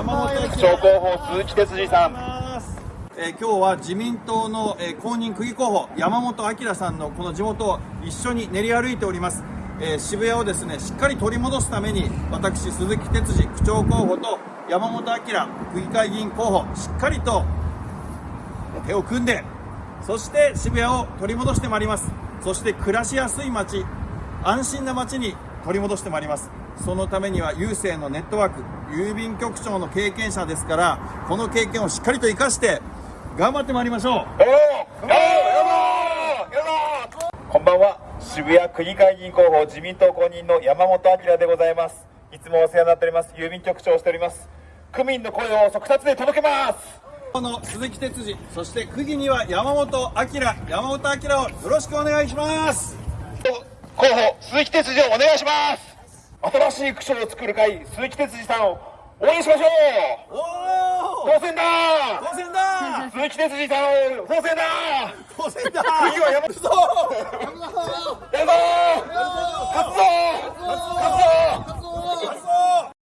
山本区長候補鈴木哲司さん。えー今日は自民党の、えー公認区議候補山本明さんのこの地元を一緒に練り歩いております、えー渋谷をですねしっかり取り戻すために私鈴木哲司区長候補と山本明区議会議員候補しっかりと手を組んでそして渋谷を取り戻してまいります。そして暮らしやすい街安心な街に取り戻してまいりますそのためには郵政のネットワーク郵便局長の経験者ですからこの経験をしっかりと生かして頑張ってまいりましょう。こんばんは。渋谷区議会議員候補自民党公認の山本明でございます。いつもお世話になっております。郵便局長をしております。区民の声を速達で届けます。この鈴木哲司そして区議には山本明山本明をよろしくお願いします。候補鈴木哲司をお願いします新しい区長を作る会鈴木哲司さんを応援しましょう。当選だ。当選だ。鈴木哲司さんを当選だ。当選だ。次は